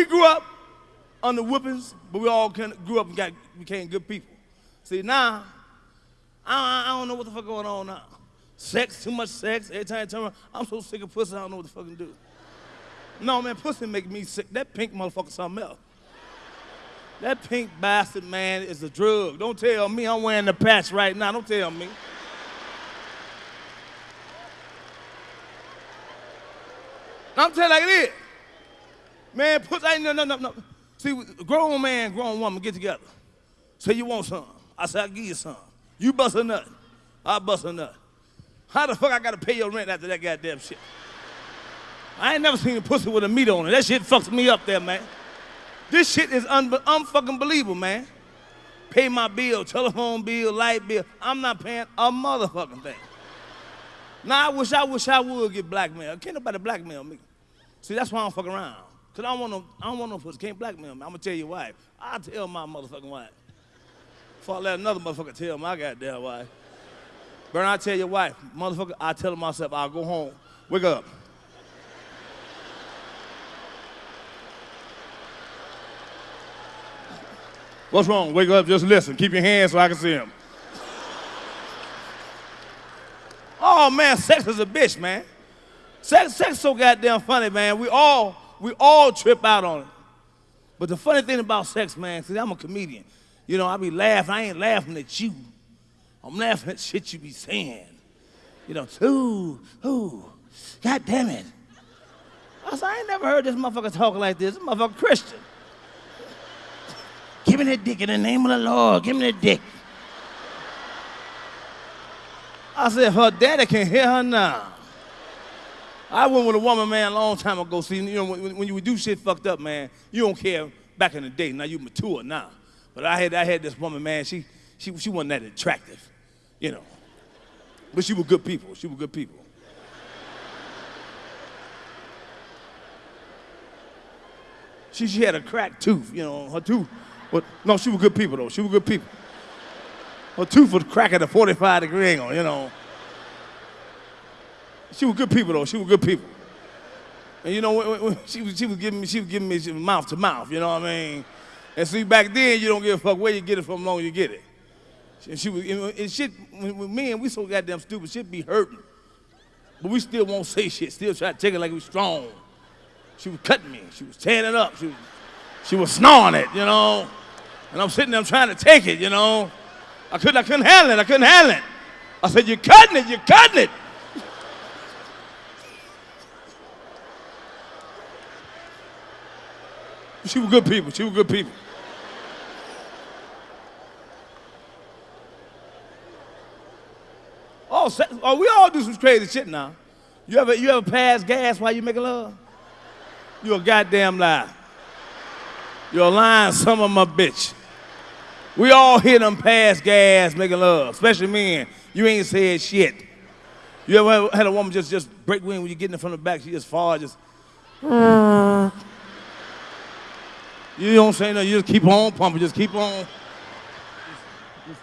we grew up under whippings, but we all of grew up and got became good people. See now, I, I don't know what the fuck going on now. Sex, too much sex. Every time I turn around, I'm so sick of pussy, I don't know what the fuck to do. No, man, pussy make me sick. That pink motherfucker something else. That pink bastard, man, is a drug. Don't tell me I'm wearing the patch right now. Don't tell me. I'm telling you like it is. Man, pussy, ain't no, no, no, no. See, grown man, grown woman get together. Say you want some. I say, I'll give you some. You bust a nut. I bust a nut. How the fuck I gotta pay your rent after that goddamn shit? I ain't never seen a pussy with a meat on it. That shit fucks me up there, man. This shit is un- unfucking believable, man. Pay my bill, telephone bill, light bill. I'm not paying a motherfucking thing. Now I wish I wish I would get blackmailed. Can't nobody blackmail me. See, that's why I don't fuck around. Cause I don't want no, I don't want no pussy. Can't blackmail me. I'm gonna tell your wife. I'll tell my motherfucking wife. Before I let another motherfucker tell my goddamn wife. Burn, I tell your wife, motherfucker, I tell myself, I'll go home. Wake up. What's wrong? Wake up, just listen. Keep your hands so I can see them. Oh man, sex is a bitch, man. Sex, sex so goddamn funny, man. We all, we all trip out on it. But the funny thing about sex, man, see, I'm a comedian. You know, I be laughing. I ain't laughing at you. I'm laughing at shit you be saying. You know, ooh, ooh, God damn it. I said, I ain't never heard this motherfucker talking like this. This motherfucker Christian. Give me that dick in the name of the Lord. Give me that dick. I said, her daddy can hear her now. I went with a woman, man, a long time ago. See, you know, when, when you do shit fucked up, man, you don't care back in the day. Now you mature now. But I had, I had this woman, man, she, she, she wasn't that attractive, you know. But she was good people. She was good people. She, she had a cracked tooth, you know, her tooth. But no, she was good people though. She was good people. Her tooth was cracked at a 45 degree angle, you know. She was good people though. She was good people. And you know, when, when she was she was giving me she was giving me mouth to mouth. You know what I mean? And see, back then you don't give a fuck where you get it from, long you get it. And she was and shit. When me we so goddamn stupid, shit be hurting. But we still won't say shit. Still try to take it like we strong. She was cutting me. She was tearing it up. She was, she was snoring it, you know. And I'm sitting there trying to take it, you know. I couldn't, I couldn't handle it. I couldn't handle it. I said, You're cutting it, you're cutting it. She was good people. She was good people. Oh, oh, we all do some crazy shit now. You ever, you ever pass gas while you making love? You a goddamn liar. You're lying some of my bitch. We all hit them pass gas making love, especially men. You ain't said shit. You ever had a woman just, just break wind when you getting in from the back, she just fall, just. Mm. You don't say nothing, you just keep on pumping, just keep on. Just, just,